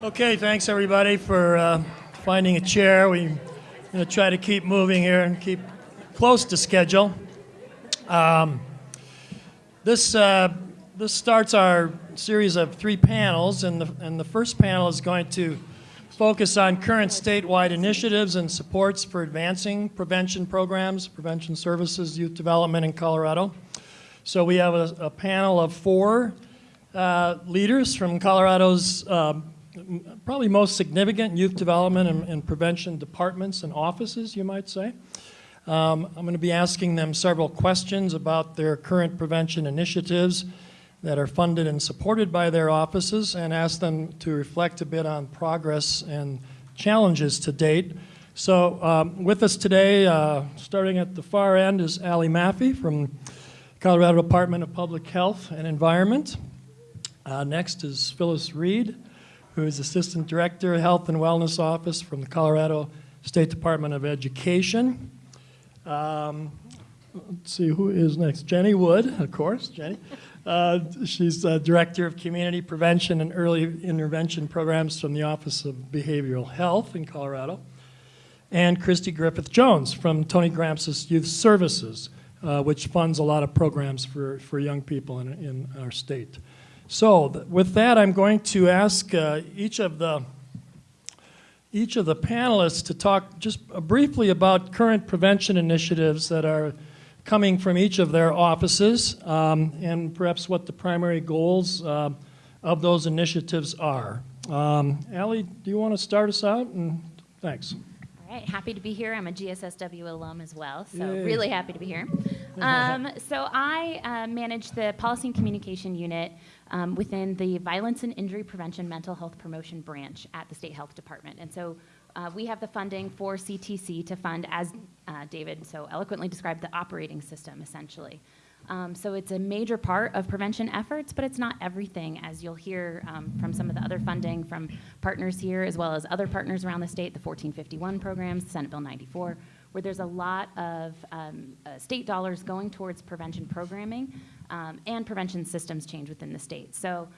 Okay, thanks everybody for uh, finding a chair. We're going to try to keep moving here and keep close to schedule. Um, this, uh, this starts our series of three panels, and the, and the first panel is going to focus on current statewide initiatives and supports for advancing prevention programs, prevention services, youth development in Colorado. So we have a, a panel of four uh, leaders from Colorado's um, probably most significant youth development and, and, prevention departments and offices, you might say. Um, I'm going to be asking them several questions about their current prevention initiatives that are funded and supported by their offices and ask them to reflect a bit on progress and challenges to date. So um, with us today, uh, starting at the far end, is Allie Maffey from Colorado Department of Public Health and Environment. Uh, next is Phyllis Reed, who is Assistant Director of Health and Wellness Office from the Colorado State Department of Education. Um, let's see, who is next? Jenny Wood, of course, Jenny. Uh, she's uh, Director of Community Prevention and Early Intervention Programs from the Office of Behavioral Health in Colorado. And Christy Griffith Jones from Tony Grampsas Youth Services, uh, which funds a lot of programs for, for young people in, in our state. So th with that, I'm going to ask uh, each of the each of the panelists to talk just briefly about current prevention initiatives that are coming from each of their offices um, and perhaps what the primary goals uh, of those initiatives are. Um, Allie, do you want to start us out? And thanks. All right, happy to be here. I'm a GSSW alum as well, so Yay. really happy to be here. Um, so I uh, manage the Policy and Communication Unit um, within the Violence and Injury Prevention Mental Health Promotion branch at the State Health Department. And so uh, we have the funding for CTC to fund, as uh, David so eloquently described, the operating system, essentially. Um, so it's a major part of prevention efforts, but it's not everything, as you'll hear um, from some of the other funding from partners here, as well as other partners around the state, the 1451 programs, Senate Bill 94, where there's a lot of um, uh, state dollars going towards prevention programming um, and prevention systems change within the state. So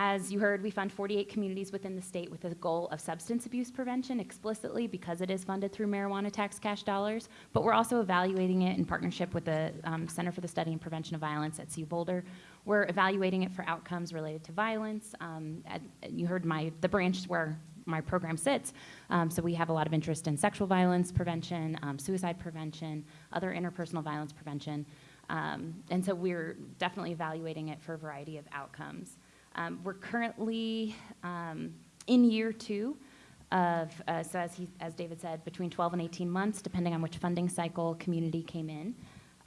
as you heard, we fund 48 communities within the state with a goal of substance abuse prevention explicitly because it is funded through marijuana tax cash dollars, but we're also evaluating it in partnership with the um, Center for the Study and Prevention of Violence at CU Boulder. We're evaluating it for outcomes related to violence. Um, at, you heard my the branch where my program sits. Um, so we have a lot of interest in sexual violence prevention, um, suicide prevention, other interpersonal violence prevention. Um, and so we're definitely evaluating it for a variety of outcomes. Um, we're currently um, in year two of, uh, so as, he, as David said, between 12 and 18 months, depending on which funding cycle community came in.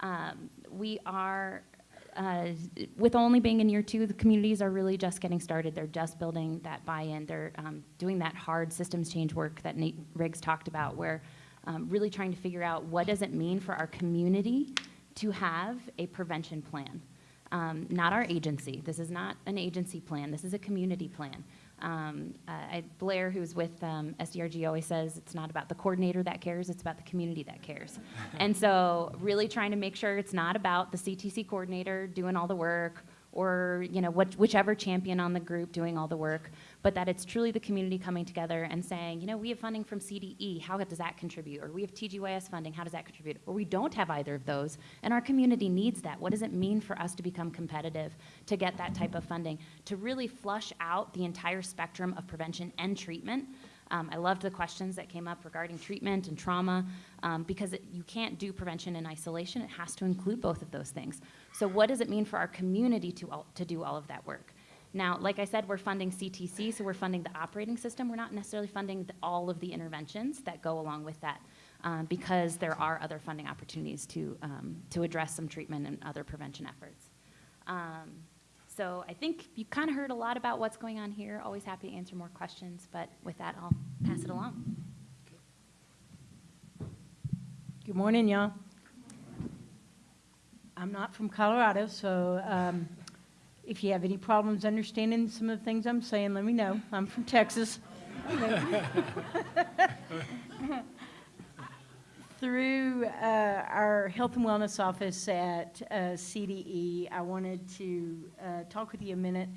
Um, we are, uh, with only being in year two, the communities are really just getting started. They're just building that buy-in. They're um, doing that hard systems change work that Nate Riggs talked about, where um, really trying to figure out what does it mean for our community to have a prevention plan. Um, not our agency. This is not an agency plan. This is a community plan. Um, uh, I, Blair, who's with um, SDRG, always says it's not about the coordinator that cares, it's about the community that cares. and so really trying to make sure it's not about the CTC coordinator doing all the work or you know what, whichever champion on the group doing all the work, but that it's truly the community coming together and saying, you know, we have funding from CDE, how does that contribute? Or we have TGYS funding, how does that contribute? Or we don't have either of those, and our community needs that. What does it mean for us to become competitive to get that type of funding? To really flush out the entire spectrum of prevention and treatment um, I loved the questions that came up regarding treatment and trauma um, because it, you can't do prevention in isolation. It has to include both of those things. So what does it mean for our community to, all, to do all of that work? Now, like I said, we're funding CTC, so we're funding the operating system. We're not necessarily funding the, all of the interventions that go along with that um, because there are other funding opportunities to, um, to address some treatment and other prevention efforts. Um, so I think you kind of heard a lot about what's going on here. Always happy to answer more questions, but with that, I'll pass it along. Good morning, y'all. I'm not from Colorado, so um, if you have any problems understanding some of the things I'm saying, let me know. I'm from Texas. Through uh, our health and wellness office at uh, CDE, I wanted to uh, talk with you a minute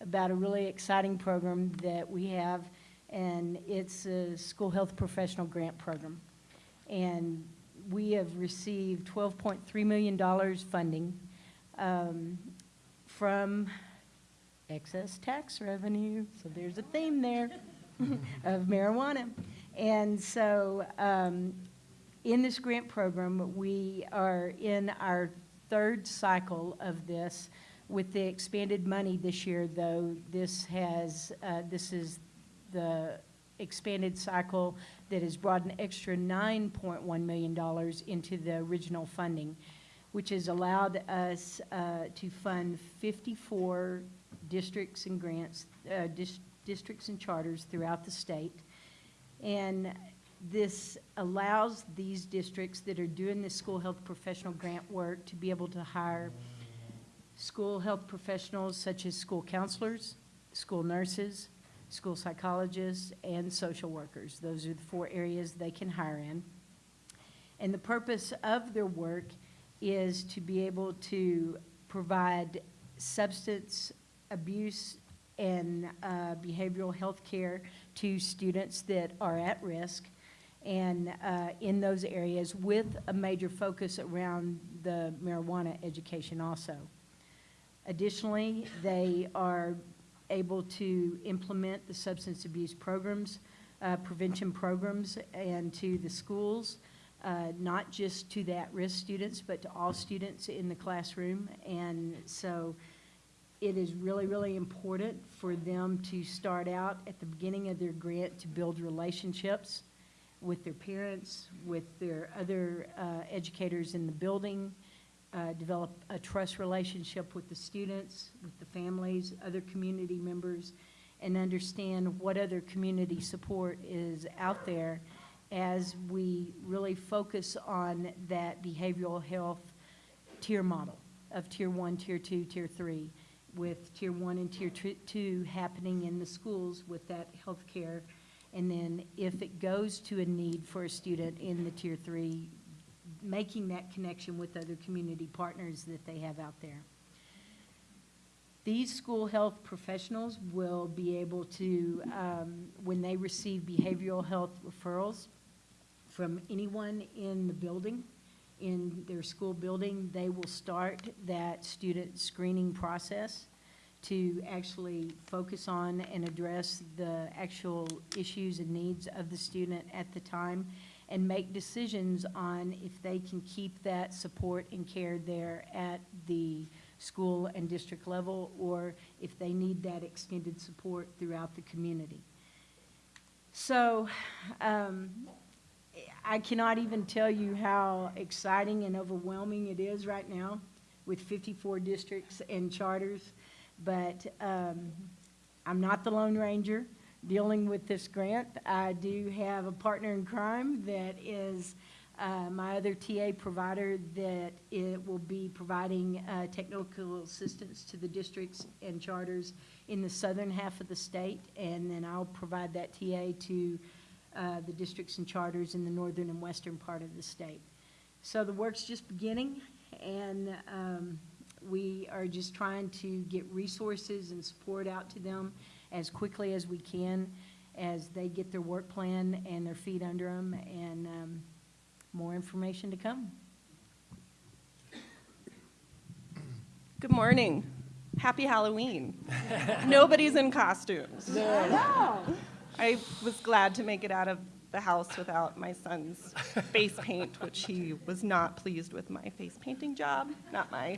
about a really exciting program that we have and it's a school health professional grant program. And we have received $12.3 million funding um, from excess tax revenue, so there's a theme there of marijuana. And so, um, in this grant program, we are in our third cycle of this. With the expanded money this year, though, this has, uh, this is the expanded cycle that has brought an extra $9.1 million into the original funding, which has allowed us uh, to fund 54 districts and grants, uh, dis- districts and charters throughout the state. And this allows these districts that are doing this school health professional grant work to be able to hire school health professionals such as school counselors, school nurses, school psychologists, and social workers. Those are the four areas they can hire in. And the purpose of their work is to be able to provide substance abuse and uh, behavioral health care to students that are at risk and uh, in those areas with a major focus around the marijuana education also. Additionally, they are able to implement the substance abuse programs, uh, prevention programs, and to the schools, uh, not just to the at-risk students, but to all students in the classroom. And so it is really, really important for them to start out at the beginning of their grant to build relationships with their parents, with their other uh, educators in the building, uh, develop a trust relationship with the students, with the families, other community members, and understand what other community support is out there as we really focus on that behavioral health tier model of tier one, tier two, tier three, with tier one and tier two happening in the schools with that health care. And then if it goes to a need for a student in the tier three, making that connection with other community partners that they have out there. These school health professionals will be able to, um, when they receive behavioral health referrals from anyone in the building, in their school building, they will start that student screening process to actually focus on and address the actual issues and needs of the student at the time and make decisions on if they can keep that support and care there at the school and district level, or if they need that extended support throughout the community. So, um, I cannot even tell you how exciting and overwhelming it is right now with 54 districts and charters, but um, I'm not the Lone Ranger dealing with this grant. I do have a partner in crime that is uh, my other TA provider that it will be providing uh, technical assistance to the districts and charters in the southern half of the state, and then I'll provide that TA to uh, the districts and charters in the northern and western part of the state. So the work's just beginning, and um, we are just trying to get resources and support out to them as quickly as we can as they get their work plan and their feet under them, and um, more information to come. Good morning. Happy Halloween. Nobody's in costumes. I was glad to make it out of the house without my son's face paint, which he was not pleased with my face painting job, not my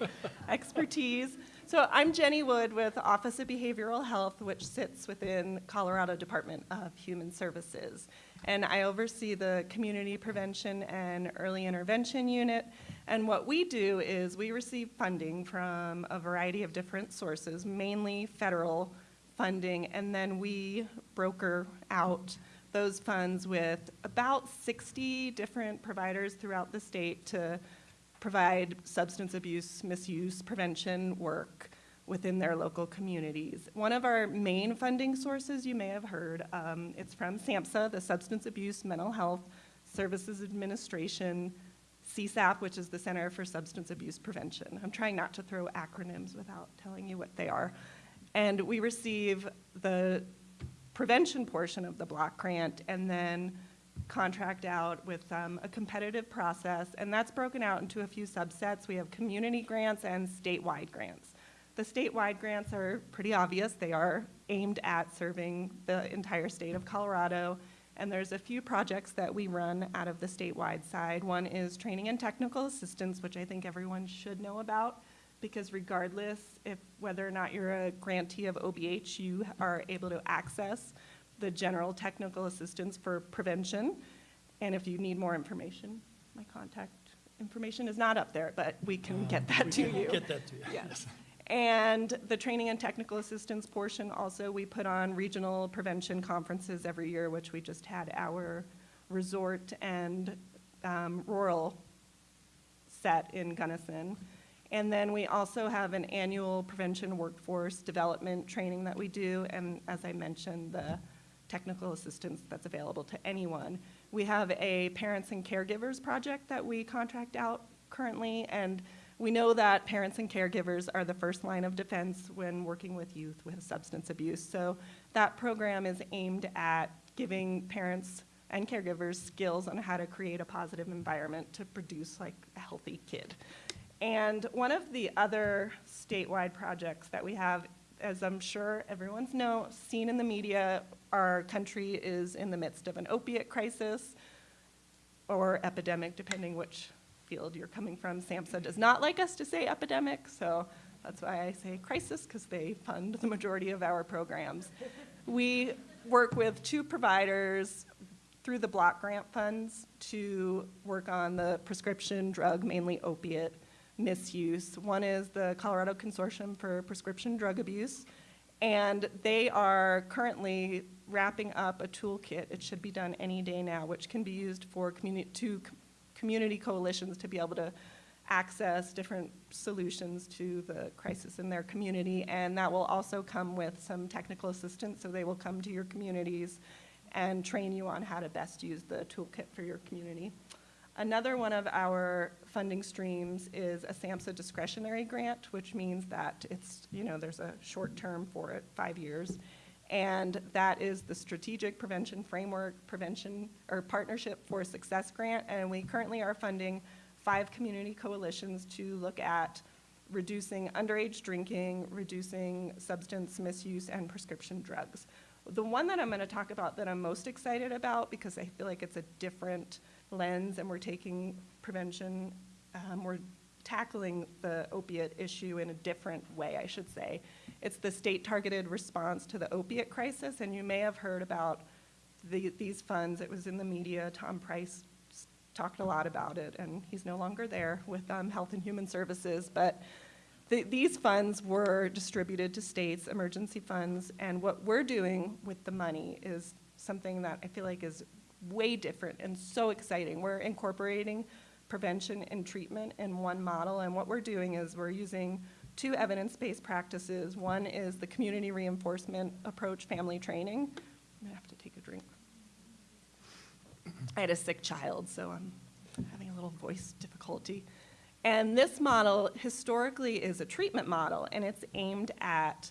expertise. So I'm Jenny Wood with Office of Behavioral Health, which sits within Colorado Department of Human Services. And I oversee the Community Prevention and Early Intervention Unit. And what we do is we receive funding from a variety of different sources, mainly federal funding, and then we broker out those funds with about 60 different providers throughout the state to provide substance abuse misuse prevention work within their local communities. One of our main funding sources you may have heard, um, it's from SAMHSA, the Substance Abuse Mental Health Services Administration, CSAP, which is the Center for Substance Abuse Prevention. I'm trying not to throw acronyms without telling you what they are. And we receive the prevention portion of the block grant and then contract out with um, a competitive process. And that's broken out into a few subsets. We have community grants and statewide grants. The statewide grants are pretty obvious. They are aimed at serving the entire state of Colorado. And there's a few projects that we run out of the statewide side. One is training and technical assistance, which I think everyone should know about, because regardless if, whether or not you're a grantee of OBH, you are able to access the general technical assistance for prevention. And if you need more information, my contact information is not up there, but we can get that to you. Get that to you. Yes. And the training and technical assistance portion, also, we put on regional prevention conferences every year, which we just had our resort and um, rural set in Gunnison. And then we also have an annual prevention workforce development training that we do, and as I mentioned, the technical assistance that's available to anyone. We have a parents and caregivers project that we contract out currently, and we know that parents and caregivers are the first line of defense when working with youth with substance abuse. So that program is aimed at giving parents and caregivers skills on how to create a positive environment to produce like a healthy kid. And one of the other statewide projects that we have, as I'm sure everyone's know, seen in the media, our country is in the midst of an opiate crisis or epidemic, depending which field you're coming from. SAMHSA does not like us to say epidemic, so that's why I say crisis, because they fund the majority of our programs. We work with two providers through the block grant funds to work on the prescription drug, mainly opiate misuse. One is the Colorado Consortium for Prescription Drug Abuse, and they are currently wrapping up a toolkit. It should be done any day now, which can be used for communi- to community coalitions to be able to access different solutions to the crisis in their community. And that will also come with some technical assistance, so they will come to your communities and train you on how to best use the toolkit for your community. Another one of our funding streams is a SAMHSA discretionary grant, which means that it's, you know, there's a short term for it, five years. And that is the Strategic Prevention Framework Prevention or Partnership for Success Grant. And we currently are funding five community coalitions to look at reducing underage drinking, reducing substance misuse, and prescription drugs. The one that I'm going to talk about that I'm most excited about, because I feel like it's a different lens and we're taking prevention, um, we're tackling the opiate issue in a different way, I should say. It's the state targeted response to the opiate crisis, and you may have heard about the, these funds. It was in the media. Tom Price talked a lot about it, and he's no longer there with um, Health and Human Services. But the, these funds were distributed to states, emergency funds, and what we're doing with the money is something that I feel like is way different and so exciting. We're incorporating prevention and treatment in one model, and what we're doing is we're using two evidence-based practices. One is the community reinforcement approach family training. I'm gonna have to take a drink. I had a sick child, so I'm having a little voice difficulty. And this model historically is a treatment model, and it's aimed at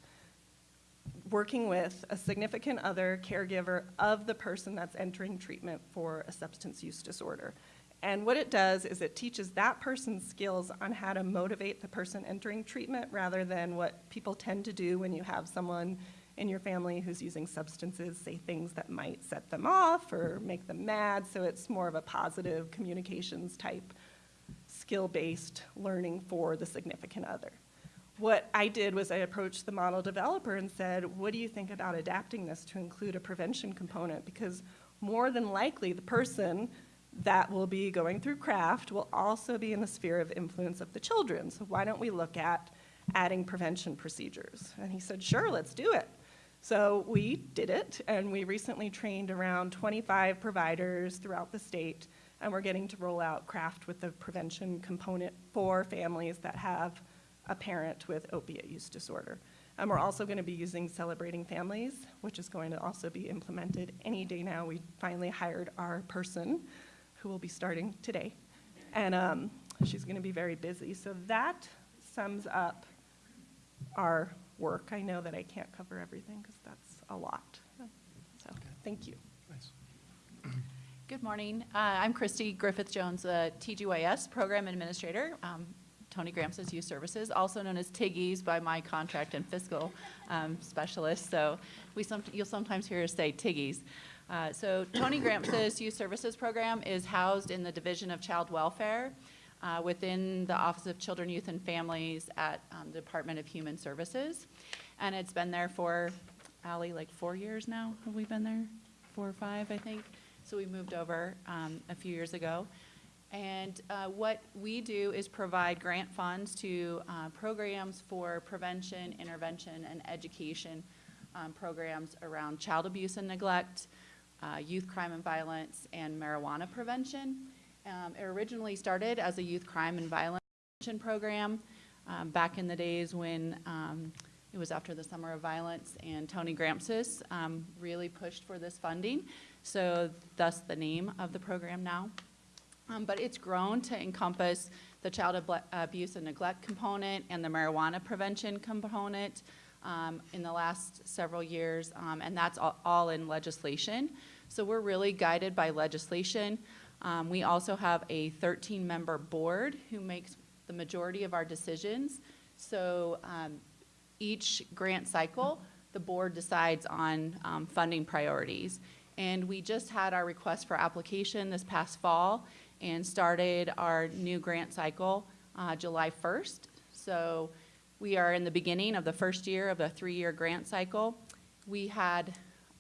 working with a significant other caregiver of the person that's entering treatment for a substance use disorder. And what it does is it teaches that person skills on how to motivate the person entering treatment rather than what people tend to do when you have someone in your family who's using substances, say things that might set them off or make them mad. So it's more of a positive communications type skill-based learning for the significant other. What I did was I approached the model developer and said, what do you think about adapting this to include a prevention component? Because more than likely, the person that will be going through craft will also be in the sphere of influence of the children. So why don't we look at adding prevention procedures? And he said, sure, let's do it. So we did it, and we recently trained around 25 providers throughout the state, and we're getting to roll out craft with the prevention component for families that have a parent with opiate use disorder. And we're also going to be using Celebrating Families, which is going to also be implemented any day now. We finally hired our person who will be starting today. And um, she's going to be very busy. So that sums up our work. I know that I can't cover everything because that's a lot. So thank you. Good morning. Uh, I'm Christy Griffith-Jones, the TGYS Program Administrator, um, Tony Grampsas Youth Services, also known as TIGGIes by my contract and fiscal um, specialist. So we some, you'll sometimes hear us say TIGGIes. Uh, So Tony Grampsas Youth Services Program is housed in the Division of Child Welfare uh, within the Office of Children, Youth, and Families at um, the Department of Human Services. And it's been there for, Allie, like four years now? Have we been there? Four or five, I think? So we moved over um, a few years ago. And uh, what we do is provide grant funds to uh, programs for prevention, intervention, and education um, programs around child abuse and neglect, uh, youth crime and violence, and marijuana prevention. Um, It originally started as a youth crime and violence program um, back in the days when um, it was after the Summer of Violence, and Tony Grampsas um, really pushed for this funding. So thus the name of the program now. Um, But it's grown to encompass the child able- abuse and neglect component and the marijuana prevention component um, in the last several years, um, and that's all- all in legislation. So we're really guided by legislation. Um, We also have a 13-member board who makes the majority of our decisions. So um, each grant cycle, the board decides on um, funding priorities. And we just had our request for application this past fall and started our new grant cycle uh, July 1st. So we are in the beginning of the first year of a three-year grant cycle. We had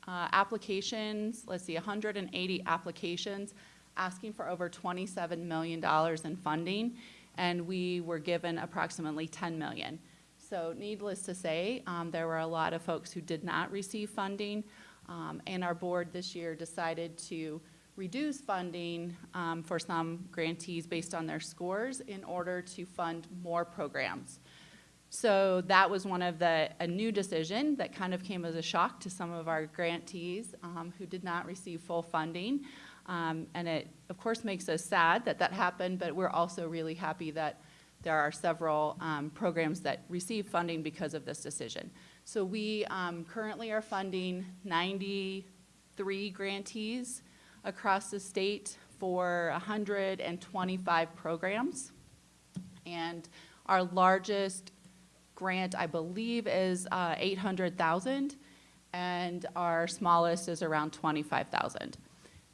uh, applications, let's see, 180 applications asking for over $27 million in funding, and we were given approximately 10 million. So needless to say, um, there were a lot of folks who did not receive funding, um, and our board this year decided to reduce funding um, for some grantees based on their scores in order to fund more programs. So that was one of the, a new decision that kind of came as a shock to some of our grantees um, who did not receive full funding. Um, and it, of course, makes us sad that that happened, but we're also really happy that there are several um, programs that receive funding because of this decision. So we um, currently are funding 93 grantees across the state for 125 programs. And our largest grant, I believe, is uh, 800,000, and our smallest is around 25,000.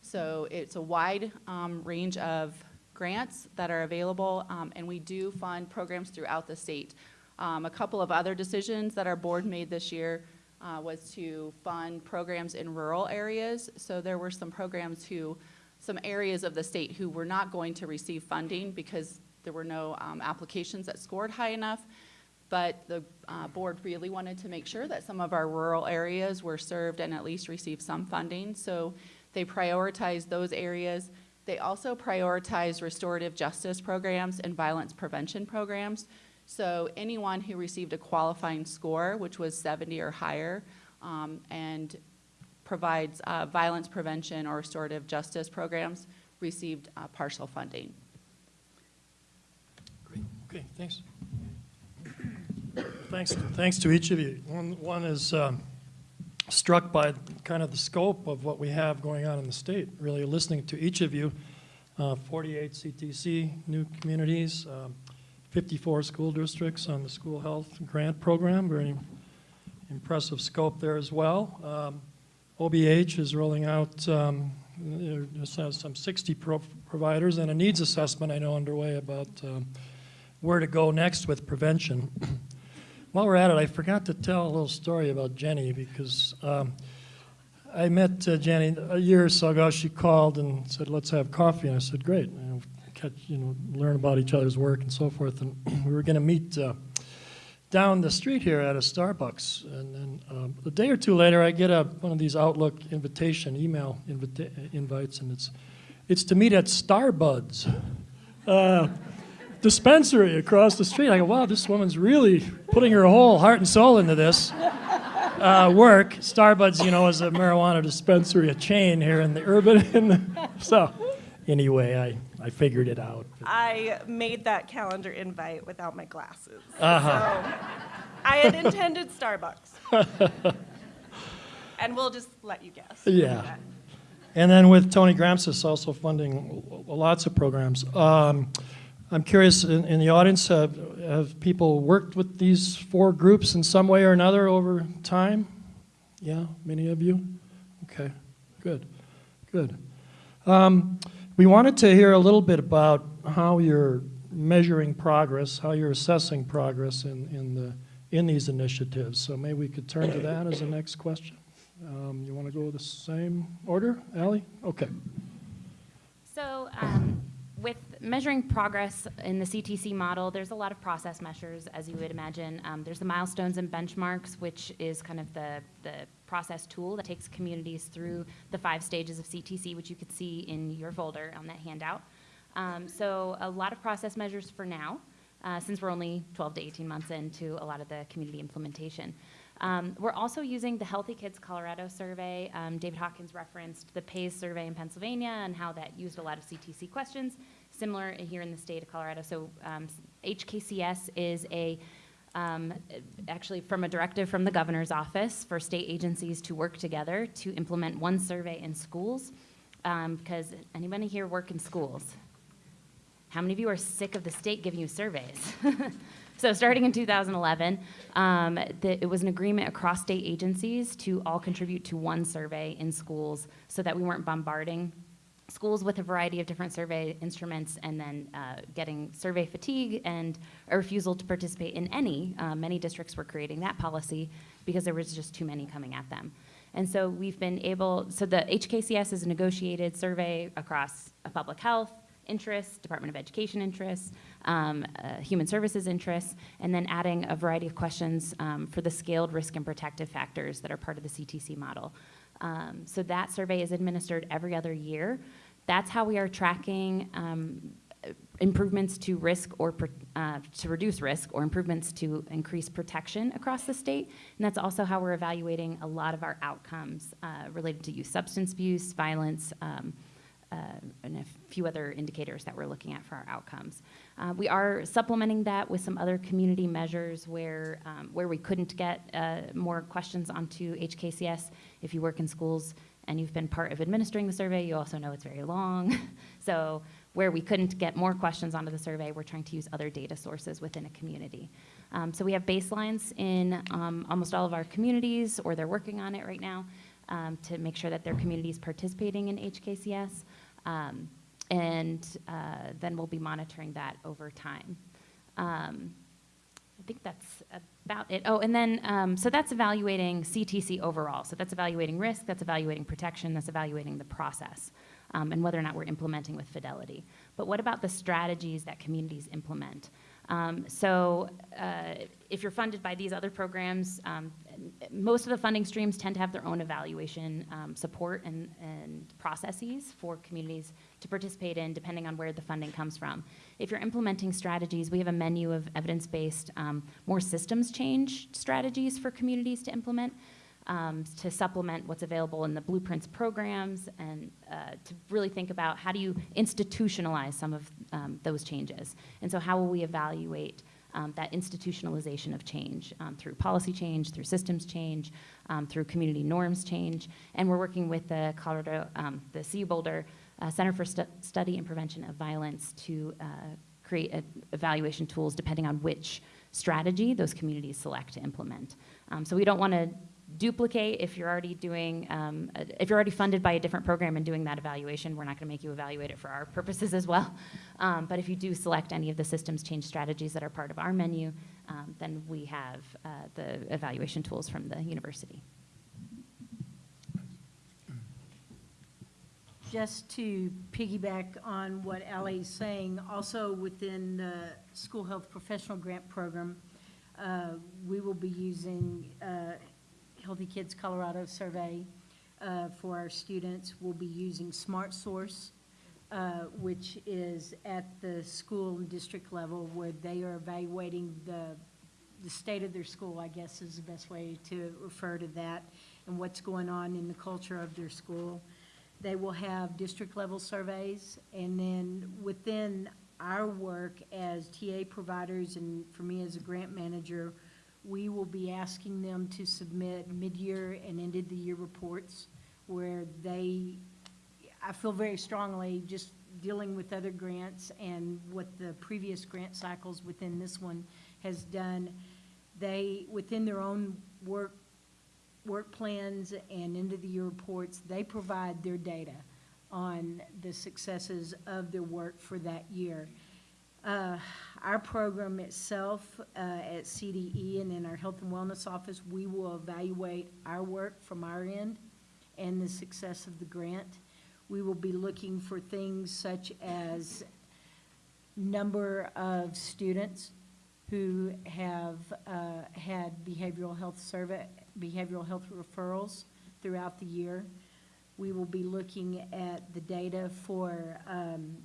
So it's a wide um, range of grants that are available, um, and we do fund programs throughout the state. Um, A couple of other decisions that our board made this year uh, was to fund programs in rural areas. So there were some programs who, some areas of the state who were not going to receive funding because there were no um, applications that scored high enough. But the uh, board really wanted to make sure that some of our rural areas were served and at least received some funding. So they prioritized those areas. They also prioritized restorative justice programs and violence prevention programs. So anyone who received a qualifying score, which was 70 or higher, um, and provides uh, violence prevention or restorative justice programs, received uh, partial funding. Great, okay, thanks. Thanks, thanks to each of you. One, one is um, struck by kind of the scope of what we have going on in the state, really listening to each of you. Uh, 48 CTC new communities, um, 54 school districts on the school health grant program, very impressive scope there as well. Um, OBH is rolling out, um, some 60 pro- providers and a needs assessment I know underway about um, where to go next with prevention. While we're at it, I forgot to tell a little story about Jenny because um, I met uh, Jenny a year or so ago. She called and said, "Let's have coffee." And I said, "Great." Catch, you know, learn about each other's work and so forth. And we were going to meet uh, down the street here at a Starbucks. And then um, a day or two later, I get a one of these Outlook invitation email invita- invites, and it's it's to meet at Starbuds. Uh, dispensary across the street. I go, wow, this woman's really putting her whole heart and soul into this uh, work. Starbuds, you know, is a marijuana dispensary, a chain here in the urban. So, anyway, I, I figured it out. I made that calendar invite without my glasses. Uh-huh. So I had intended Starbucks. And we'll just let you guess. Yeah. And then with Tony Grampsas also funding lots of programs. Um, I'm curious, in, in the audience, have, have people worked with these four groups in some way or another over time? Yeah, many of you? Okay, good, good. Um, we wanted to hear a little bit about how you're measuring progress, how you're assessing progress in, in, the, in these initiatives. So maybe we could turn to that as the next question. Um, You want to go the same order, Ally? Okay. So, um, with measuring progress in the CTC model, there's a lot of process measures, as you would imagine. Um, there's the milestones and benchmarks, which is kind of the, the process tool that takes communities through the five stages of CTC, which you can see in your folder on that handout. Um, so, a lot of process measures for now, uh, since we're only 12 to 18 months into a lot of the community implementation. Um, we're also using the Healthy Kids Colorado survey. Um, David Hawkins referenced the PAYS survey in Pennsylvania and how that used a lot of CTC questions, similar here in the state of Colorado. So um, HKCS is a um, actually from a directive from the governor's office for state agencies to work together to implement one survey in schools. Um, because anybody here work in schools? How many of you are sick of the state giving you surveys? so, starting in 2011, um, the, it was an agreement across state agencies to all contribute to one survey in schools so that we weren't bombarding schools with a variety of different survey instruments and then uh, getting survey fatigue and a refusal to participate in any. Uh, many districts were creating that policy because there was just too many coming at them. And so we've been able, so the HKCS is a negotiated survey across uh, public health, interests, Department of Education interests, um, uh, Human Services interests, and then adding a variety of questions um, for the scaled risk and protective factors that are part of the CTC model. Um, so that survey is administered every other year. That's how we are tracking um, improvements to risk or uh, to reduce risk or improvements to increase protection across the state. And that's also how we're evaluating a lot of our outcomes uh, related to youth substance abuse, violence, um, and a few other indicators that we're looking at for our outcomes. Uh, we are supplementing that with some other community measures where, um, where we couldn't get uh, more questions onto HKCS. If you work in schools and you've been part of administering the survey, you also know it's very long. so where we couldn't get more questions onto the survey, we're trying to use other data sources within a community. Um, so we have baselines in um, almost all of our communities, or they're working on it right now, um, to make sure that their community is participating in HKCS. Um, and uh, then we'll be monitoring that over time. Um, I think that's about it. Oh, and then, um, so that's evaluating CTC overall. So that's evaluating risk, that's evaluating protection, that's evaluating the process, um, and whether or not we're implementing with fidelity. But what about the strategies that communities implement? Um, so uh, if you're funded by these other programs, um, most of the funding streams tend to have their own evaluation um, support and, and processes for communities to participate in, depending on where the funding comes from. If you're implementing strategies, we have a menu of evidence-based, um, more systems change strategies for communities to implement. Um, to supplement what's available in the blueprints programs and uh, to really think about how do you institutionalize some of um, those changes. And so how will we evaluate um, that institutionalization of change um, through policy change, through systems change, um, through community norms change. And we're working with the Colorado, um, the CU Boulder uh, Center for Stu- Study and Prevention of Violence to uh, create evaluation tools depending on which strategy those communities select to implement. Um, so we don't want to duplicate if you're already doing, um, if you're already funded by a different program and doing that evaluation, we're not going to make you evaluate it for our purposes as well. Um, but if you do select any of the systems change strategies that are part of our menu, um, then we have uh, the evaluation tools from the university. Just to piggyback on what Ally's saying, also within the School Health Professional Grant Program, uh, we will be using uh, Healthy Kids Colorado survey uh, for our students. We'll be using Smart Source, uh, which is at the school and district level where they are evaluating the, the state of their school, I guess is the best way to refer to that, and what's going on in the culture of their school. They will have district-level surveys, and then within our work as TA providers and for me as a grant manager, we will be asking them to submit mid-year and end-of-the-year reports where they, I feel very strongly, just dealing with other grants and what the previous grant cycles within this one has done, they, within their own work, work plans and end-of-the-year reports, they provide their data on the successes of their work for that year. Uh, Our program itself uh, at CDE and in our Health and Wellness Office, we will evaluate our work from our end and the success of the grant. We will be looking for things such as number of students who have uh, had behavioral health survey, behavioral health referrals throughout the year. We will be looking at the data for um,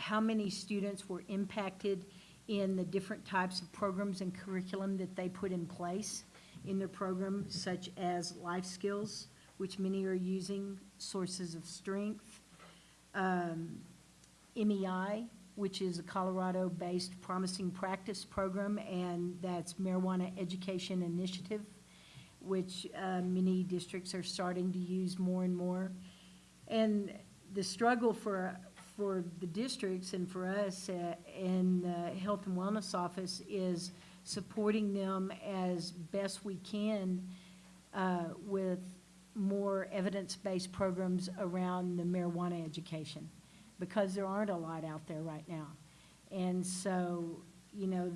how many students were impacted in the different types of programs and curriculum that they put in place in their program, such as life skills, which many are using, sources of strength, um, MEI, which is a Colorado-based promising practice program, and that's Marijuana Education Initiative, which uh, many districts are starting to use more and more. And the struggle for, for the districts and for us uh, in the Health and Wellness Office is supporting them as best we can uh, with more evidence-based programs around the marijuana education, because there aren't a lot out there right now. And so, you know,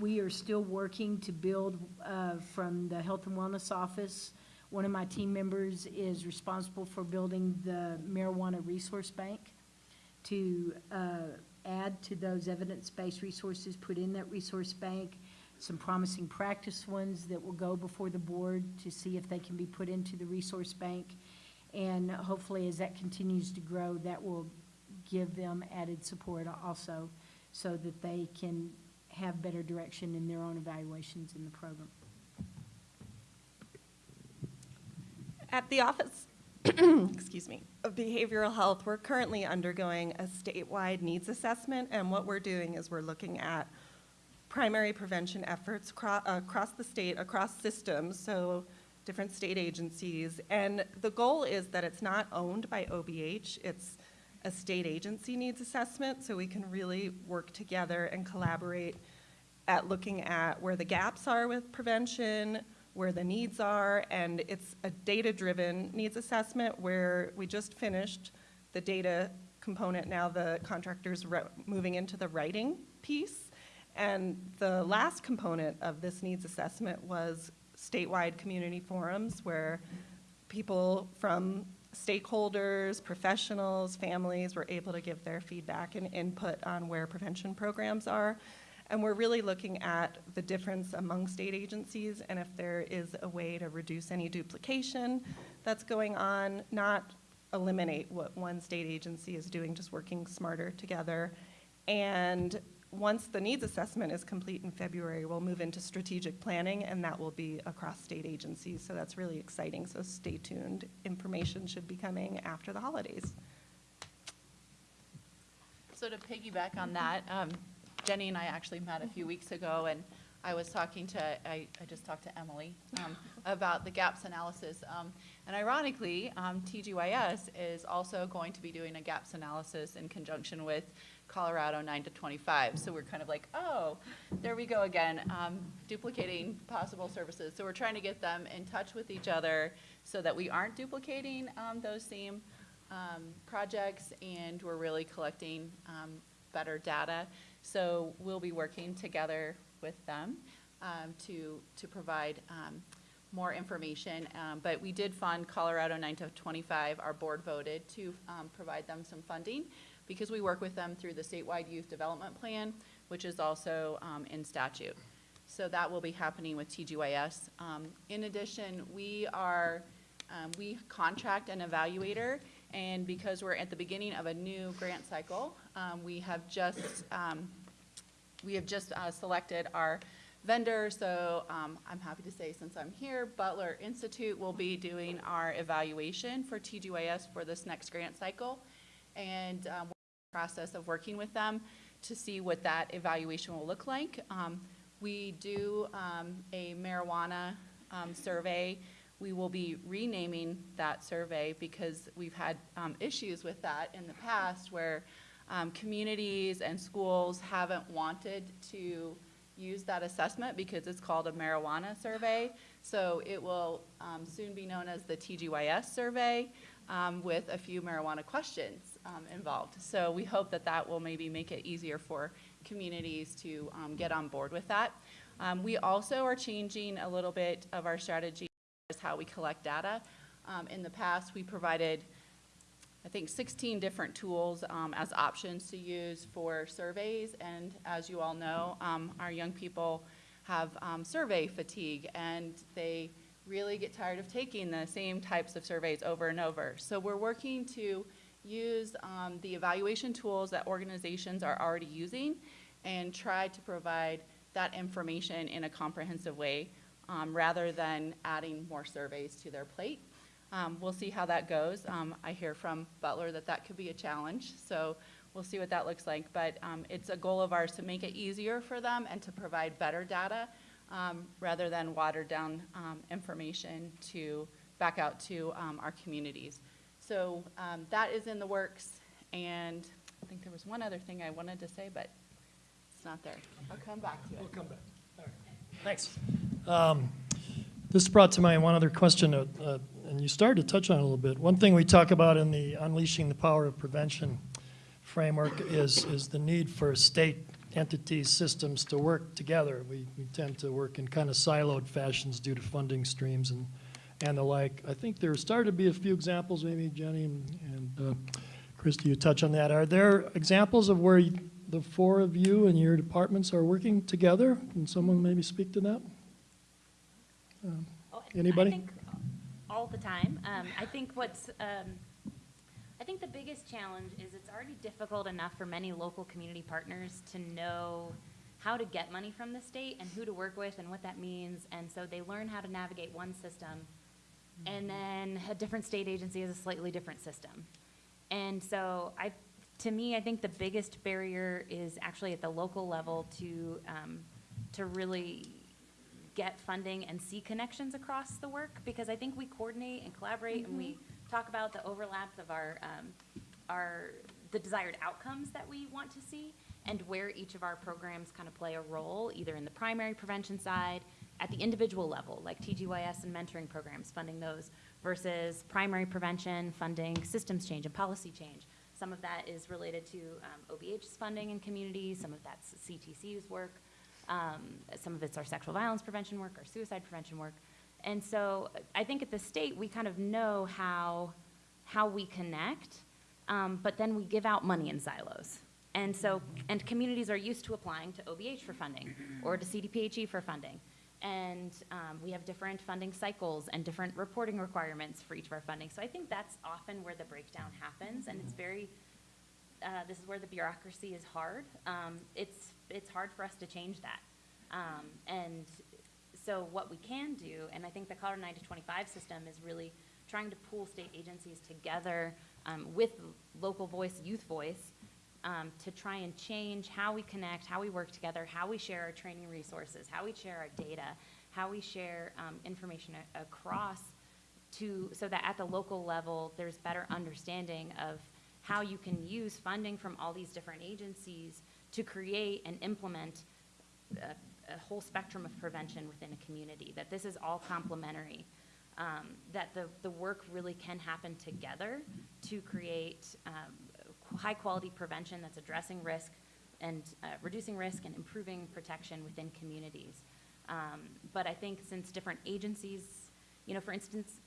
we are still working to build uh, from the Health and Wellness Office. One of my team members is responsible for building the marijuana resource bank to uh, add to those evidence-based resources, put in that resource bank, some promising practice ones that will go before the board to see if they can be put into the resource bank. And hopefully, as that continues to grow, that will give them added support also, so that they can have better direction in their own evaluations in the program. At the Office, excuse me, of Behavioral Health, we're currently undergoing a statewide needs assessment, and what we're doing is we're looking at primary prevention efforts across the state, across systems, so different state agencies. And the goal is that it's not owned by OBH, it's a state agency needs assessment, so we can really work together and collaborate at looking at where the gaps are with prevention, where the needs are, and it's a data-driven needs assessment where we just finished the data component, now the contractor's moving into the writing piece. And the last component of this needs assessment was statewide community forums where people from stakeholders, professionals, families were able to give their feedback and input on where prevention programs are. And we're really looking at the difference among state agencies and if there is a way to reduce any duplication that's going on, not eliminate what one state agency is doing, just working smarter together. And once the needs assessment is complete in February, we'll move into strategic planning, and that will be across state agencies. So that's really exciting. So stay tuned. Information should be coming after the holidays. So to piggyback on that, um, Jenny and I actually met a few weeks ago, and I was talking to, I, I just talked to Emily um, about the gaps analysis. Um, And ironically, um, TGYS is also going to be doing a gaps analysis in conjunction with Colorado 9 to 25. So we're kind of like, oh, there we go again, um, duplicating possible services. So we're trying to get them in touch with each other so that we aren't duplicating um, those same um, projects, and we're really collecting um, better data. So we'll be working together with them um, to, to provide um, more information. Um, But we did fund Colorado 9 to 25. Our board voted to um, provide them some funding because we work with them through the statewide youth development plan, which is also um, in statute. So that will be happening with TGYS. In addition, we are, um, we contract an evaluator, and because we're at the beginning of a new grant cycle, um, we have just, um, we have just uh, selected our vendor, so um, I'm happy to say, since I'm here, Butler Institute will be doing our evaluation for TGYS for this next grant cycle. And um, we're in the process of working with them to see what that evaluation will look like. Um, we do um, a marijuana um, survey. We will be renaming that survey because we've had um, issues with that in the past where um, communities and schools haven't wanted to use that assessment because it's called a marijuana survey. So it will um, soon be known as the TGYS survey um, with a few marijuana questions um, involved. So we hope that that will maybe make it easier for communities to um, get on board with that. We also are changing a little bit of our strategy as how we collect data. Um, in the past, we provided I think 16 different tools um, as options to use for surveys. And as you all know, um, our young people have um, survey fatigue and they really get tired of taking the same types of surveys over and over. So we're working to use um, the evaluation tools that organizations are already using and try to provide that information in a comprehensive way um, rather than adding more surveys to their plate. Um, we'll see how that goes. Um, I hear from Butler that that could be a challenge, so we'll see what that looks like. But um, it's a goal of ours to make it easier for them and to provide better data um, rather than watered down um, information to back out to um, our communities. So um, that is in the works, and I think there was one other thing I wanted to say, but it's not there. I'll come back to it. We'll come back. All right. Thanks. Um, This brought to mind one other question, uh, uh, and you started to touch on a little bit. One thing we talk about in the Unleashing the Power of Prevention framework is, is the need for state entities, systems to work together. We, we tend to work in kind of siloed fashions due to funding streams and, and the like. I think there started to be a few examples, maybe Jenny and, and uh, Christie, you touch on that. Are there examples of where you- the four of you and your departments are working together? Can someone maybe speak to that? Um, Anybody? I think all the time. Um, I think what's, um, I think the biggest challenge is it's already difficult enough for many local community partners to know how to get money from the state and who to work with and what that means. And so they learn how to navigate one system. And then a different state agency has a slightly different system. And so I, to me, I think the biggest barrier is actually at the local level to, um, to really get funding and see connections across the work, because I think we coordinate and collaborate, and we talk about the overlaps of our, um, our, the desired outcomes that we want to see, and where each of our programs kind of play a role, either in the primary prevention side, at the individual level, like TGYS and mentoring programs, funding those, versus primary prevention, funding systems change and policy change. Some of that is related to um, OBH's funding in communities, some of that's CTC's work, um, some of it's our sexual violence prevention work, our suicide prevention work. And so I think at the state, we kind of know how, how we connect, um, but then we give out money in silos. And so, and communities are used to applying to OBH for funding or to CDPHE for funding. And um, we have different funding cycles and different reporting requirements for each of our funding. So I think that's often where the breakdown happens, and it's very, uh, this is where the bureaucracy is hard. Um, it's, it's hard for us to change that. Um, and so what we can do, and I think the Colorado 9 to 25 system is really trying to pool state agencies together um, with local voice, youth voice, um, to try and change how we connect, how we work together, how we share our training resources, how we share our data, how we share um, information across to, so that at the local level, there's better understanding of how you can use funding from all these different agencies to create and implement a, a whole spectrum of prevention within a community, that this is all complementary, um, that the, the work really can happen together to create um, high-quality prevention that's addressing risk and uh, reducing risk and improving protection within communities. Um, But I think since different agencies, you know, for instance,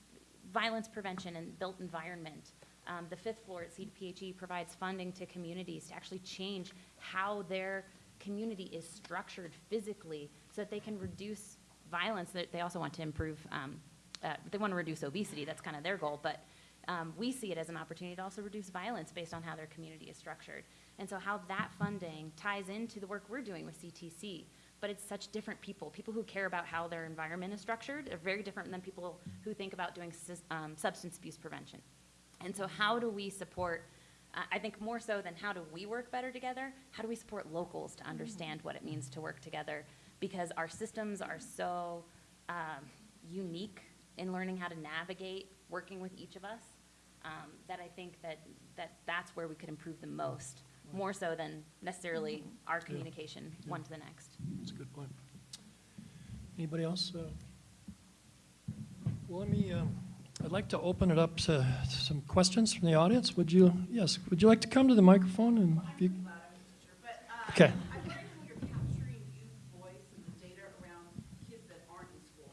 violence prevention and built environment, um, the fifth floor at CDPHE provides funding to communities to actually change how their community is structured physically so that they can reduce violence. They they also want to improve, um, uh, they want to reduce obesity, that's kind of their goal, but um, we see it as an opportunity to also reduce violence based on how their community is structured. And so how that funding ties into the work we're doing with CTC. But it's such different people. People who care about how their environment is structured are very different than people who think about doing um, substance abuse prevention. And so how do we support, uh, I think more so than how do we work better together, how do we support locals to understand what it means to work together because our systems are so um, unique in learning how to navigate working with each of us, um, that I think that, that that's where we could improve the most, more so than necessarily our communication one to the next. That's a good point. Anybody else? uh? Well, let me, um, I'd like to open it up to some questions from the audience. Would you, yes, would you like to come to the microphone and? you- Okay. I'm grateful you're capturing youth voice and the data around kids that aren't in school.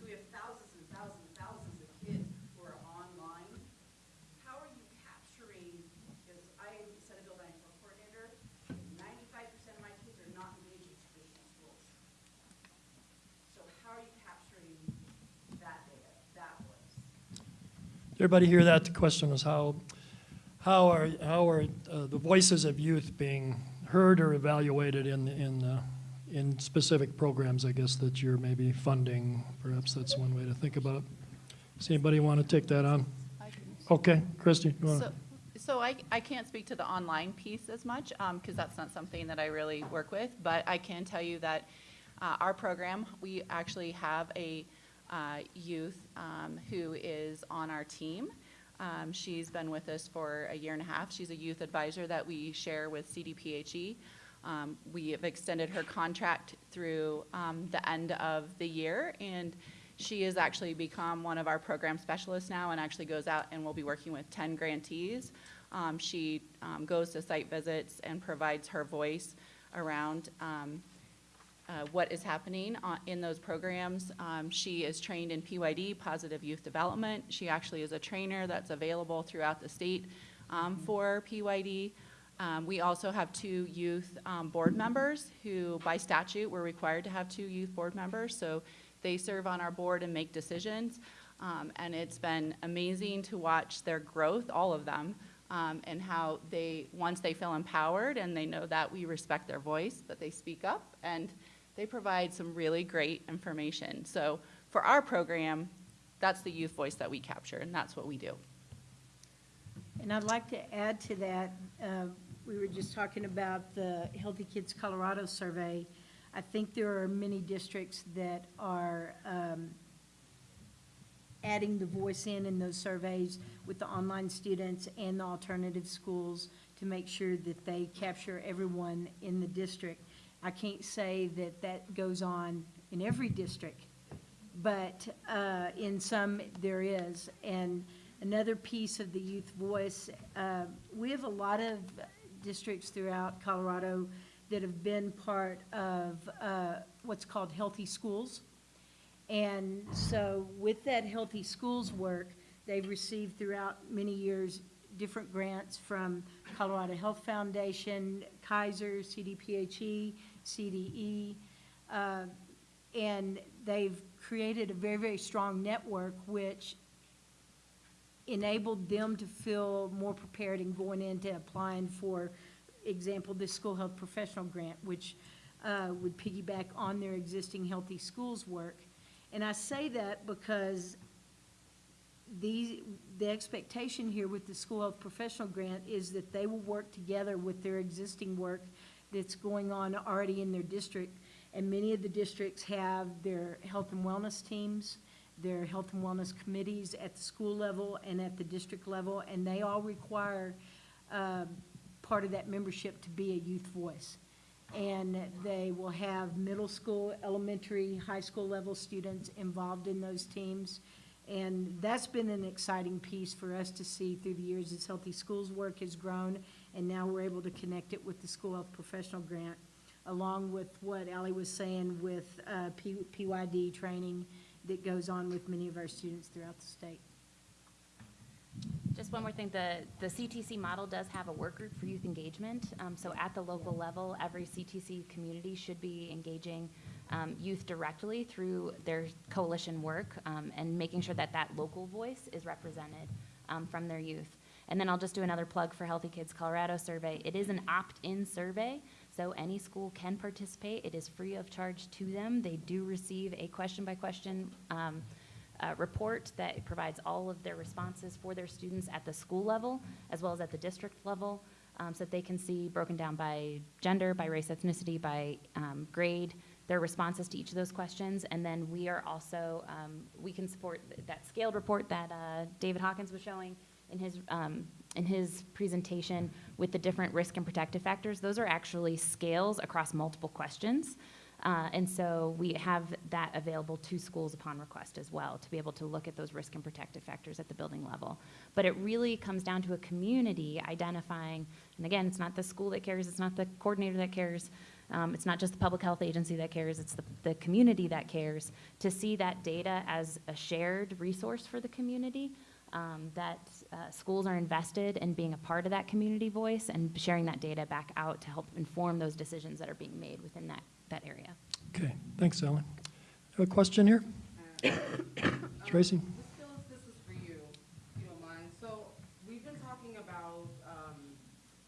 So we have thousands and thousands and thousands of kids who are online. How are you capturing, because I am Senate Bill 94 coordinator, ninety-five percent of my kids are not engaged with traditional schools. So how are you capturing that data, that voice? Everybody hear that? The question was how, how are, how are uh, the voices of youth being heard or evaluated in, in, uh, in specific programs, I guess, that you're maybe funding? Perhaps that's one way to think about it. Does anybody want to take that on? Okay, Christy, you want So, to? so I, I can't speak to the online piece as much, because that's not something that I really work with, but I can tell you that uh, our program, we actually have a uh, youth um, who is on our team. Um, She's been with us for a year and a half. She's a youth advisor that we share with CDPHE. Um, We have extended her contract through um, the end of the year, and she has actually become one of our program specialists now and actually goes out and will be working with 10 grantees. Um, She um, goes to site visits and provides her voice around uh, what is happening on- in those programs. Um, She is trained in PYD, Positive Youth Development. She actually is a trainer that's available throughout the state um, for PYD. Um, We also have two youth um, board members who, by statute, we're required to have two youth board members. So they serve on our board and make decisions. Um, And it's been amazing to watch their growth, all of them, um, and how they, once they feel empowered and they know that we respect their voice, that they speak up, and they provide some really great information. So for our program, that's the youth voice that we capture, and that's what we do. And I'd like to add to that, uh, we were just talking about the Healthy Kids Colorado survey. I think there are many districts that are um, adding the voice in in those surveys with the online students and the alternative schools to make sure that they capture everyone in the district. I can't say that that goes on in every district, but uh, in some, there is. And another piece of the youth voice, uh, we have a lot of districts throughout Colorado that have been part of uh, what's called Healthy Schools. And so with that Healthy Schools work, they've received throughout many years different grants from Colorado Health Foundation, Kaiser, CDPHE, CDE. uh, And they've created a very, very strong network which enabled them to feel more prepared in going into applying for, example, the school health professional grant, which uh, would piggyback on their existing healthy schools work. And I say that because the, the expectation here with the school health professional grant is that they will work together with their existing work that's going on already in their district. And many of the districts have their health and wellness teams, their health and wellness committees at the school level and at the district level, and they all require um, part of that membership to be a youth voice. And they will have middle school, elementary, high school level students involved in those teams. And that's been an exciting piece for us to see through the years as Healthy Schools work has grown, and now we're able to connect it with the School Health Professional Grant, along with what Ally was saying with uh, PYD training that goes on with many of our students throughout the state. Just one more thing, the, the CTC model does have a work group for youth engagement. Um, so at the local level, every CTC community should be engaging, um, youth directly through their coalition work, um, and making sure that that local voice is represented, um, from their youth. And then I'll just do another plug for Healthy Kids Colorado survey. It is an opt-in survey, so any school can participate. It is free of charge to them. They do receive a question-by-question, um, uh, report that provides all of their responses for their students at the school level as well as at the district level, um, so that they can see broken down by gender, by race, ethnicity, by um, grade, their responses to each of those questions. And then we are also, um, we can support th- that scaled report that uh, David Hawkins was showing in his, um, in his presentation with the different risk and protective factors. Those are actually scales across multiple questions. Uh, And so we have that available to schools upon request as well, to be able to look at those risk and protective factors at the building level. But it really comes down to a community identifying, and again, it's not the school that cares, it's not the coordinator that cares, um, it's not just the public health agency that cares, it's the, the community that cares, to see that data as a shared resource for the community, um, that uh, schools are invested in being a part of that community voice and sharing that data back out to help inform those decisions that are being made within that, that area. Okay, thanks, Ellen. Have a question here? Tracy? Ms. Phillips, this is for you, if you don't mind. So, we've been talking about, um,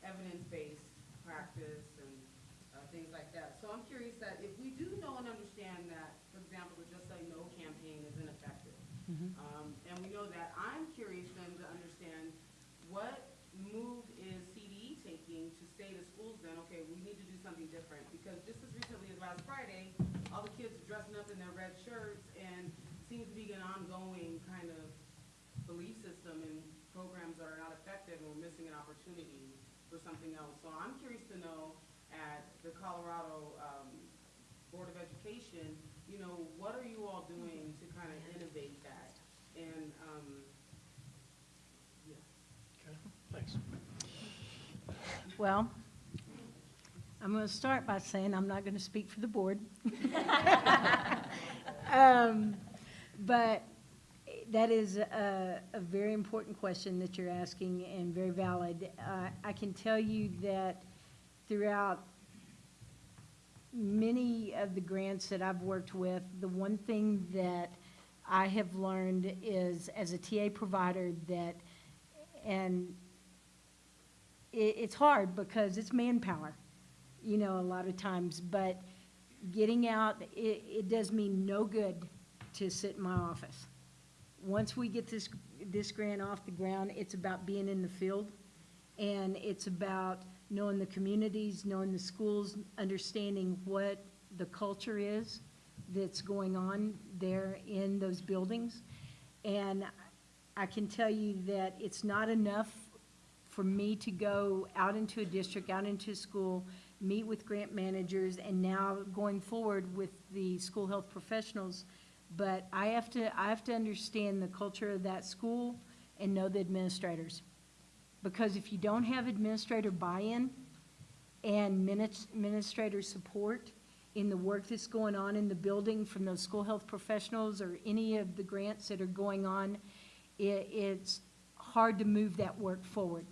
evidence-based practice and, uh, things like that. So I'm curious that if we do know and understand that, for example, the Just Say No campaign is ineffective, um, and we know that, I'm curious then to understand what move is CDE taking to say to schools then, okay, we need to do something different? Because just as recently as last Friday, all the kids are dressing up in their red shirts and seems to be an ongoing kind of belief system and programs that are not effective and we're missing an opportunity for something else. So I'm curious to know at the Colorado, um, Board of Education, you know, what are you all doing to kind of innovate that? And, um, yeah. Okay, thanks. Well, I'm going to start by saying I'm not going to speak for the board. Um, But that is a, a very important question that you're asking and very valid. Uh, I can tell you that throughout many of the grants that I've worked with, the one thing that I have learned is, as a TA provider, that, and it, it's hard because it's manpower, you know, a lot of times, but getting out, it, it does me no good to sit in my office. Once we get this, this grant off the ground, it's about being in the field, and it's about knowing the communities, knowing the schools, understanding what the culture is that's going on there in those buildings. And I can tell you that it's not enough for me to go out into a district, out into a school, meet with grant managers, and now going forward with the school health professionals. But I have to, I have to understand the culture of that school and know the administrators. Because if you don't have administrator buy-in and minis- administrator support in the work that's going on in the building from those school health professionals or any of the grants that are going on, it, it's hard to move that work forward.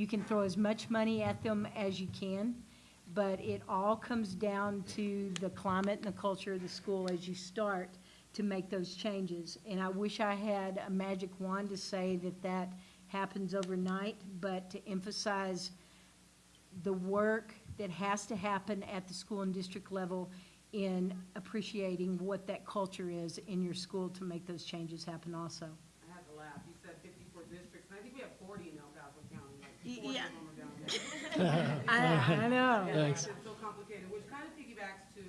You can throw as much money at them as you can, but it all comes down to the climate and the culture of the school as you start to make those changes. And I wish I had a magic wand to say that that happens overnight, but to emphasize the work that has to happen at the school and district level in appreciating what that culture is in your school to make those changes happen also. I had to laugh. You said fifty-four districts, and I think we have forty in El Paso County, like Y- forty yeah. of them are down there. I, I know. Yeah, Thanks. It's so complicated, which kind of piggybacks to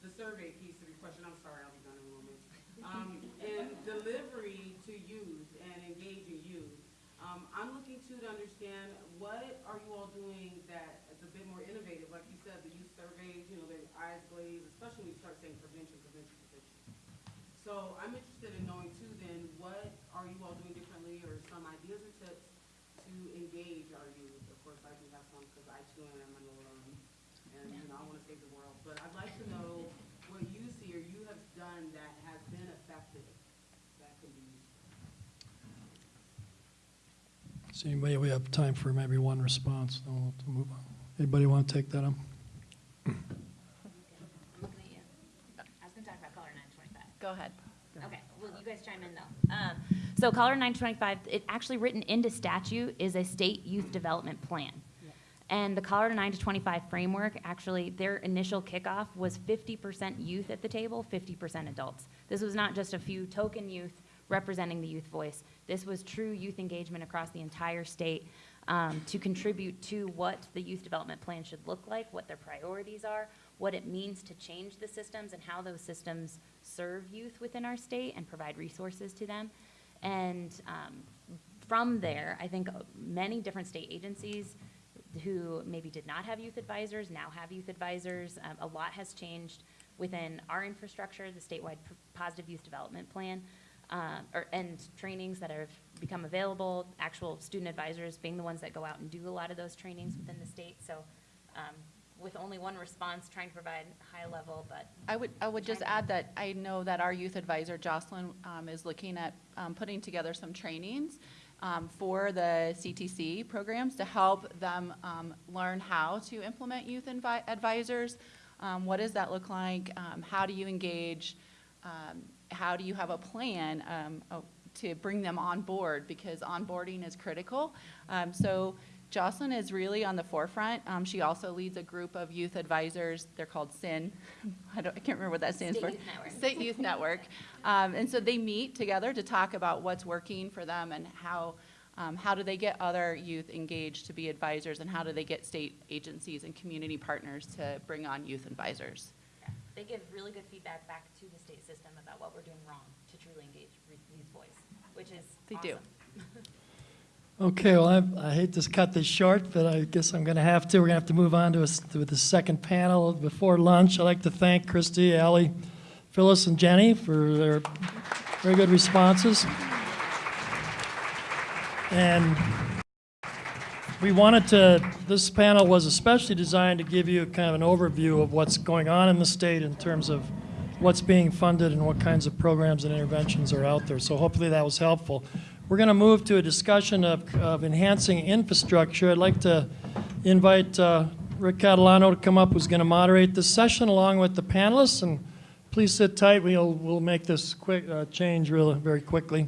the survey piece of your question. I'm sorry, I'll be done in a moment. Um, and delivery to youth and engaging youth. Um, I'm looking to to understand what are you all doing that is a bit more innovative? Like you said, the youth surveys, you know, their eyes glaze, especially when you start saying prevention, prevention, prevention. So I'm interested in knowing too then, what are you all doing differently or some ideas or tips to engage our youth? Of course, I do have some because I too am an alum and, you know, I want to save the world. But I'd like to know what you see or you have done that has been effective that could be useful. So anybody, we have time for maybe one response, then we'll to move on. Anybody want to take that on? I'm looking at you. I was gonna talk about Color 925. Go ahead. Okay, well, you guys chime in though. Um, So Color 925, it actually written into statute is a state youth development plan. And the Colorado 9 to 25 framework, actually, their initial kickoff was 50% youth at the table, 50% adults. This was not just a few token youth representing the youth voice. This was true youth engagement across the entire state um, to contribute to what the youth development plan should look like, what their priorities are, what it means to change the systems and how those systems serve youth within our state and provide resources to them. And um, from there, I think many different state agencies who maybe did not have youth advisors now have youth advisors. Um, a lot has changed within our infrastructure, the statewide Positive Youth Development Plan, uh, or, and trainings that have become available, actual student advisors being the ones that go out and do a lot of those trainings within the state. So um, with only one response, trying to provide high level, but I would, I would just add that I know that our youth advisor, Jocelyn, um, is looking at um, putting together some trainings um, for the CTC programs to help them um, learn how to implement youth advi- advisors. Um, What does that look like? Um, How do you engage? Um, How do you have a plan oh, to bring them on board? Because onboarding is critical. So Jocelyn is really on the forefront. Um, She also leads a group of youth advisors. They're called SYN. I don't, I can't remember what that stands State for. Youth Network. State Youth Network. Um, And so they meet together to talk about what's working for them and how, um, how do they get other youth engaged to be advisors and how do they get state agencies and community partners to bring on youth advisors. yeah, they give really good feedback back to the state system about what we're doing wrong to truly engage youth voice, which is They do. Okay, well, I, I hate to cut this short, but I guess I'm going to have to. We're going to have to move on to, a to the second panel before lunch. I'd like to thank Christy, Ally, Phyllis, and Jenny for their very good responses. And we wanted to, this panel was especially designed to give you kind of an overview of what's going on in the state in terms of what's being funded and what kinds of programs and interventions are out there. So hopefully that was helpful. We're going to move to a discussion of, of enhancing infrastructure. I'd like to invite uh, Rick Catalano to come up, who's going to moderate this session along with the panelists. And please sit tight. We'll, we'll make this quick uh, change real, very quickly.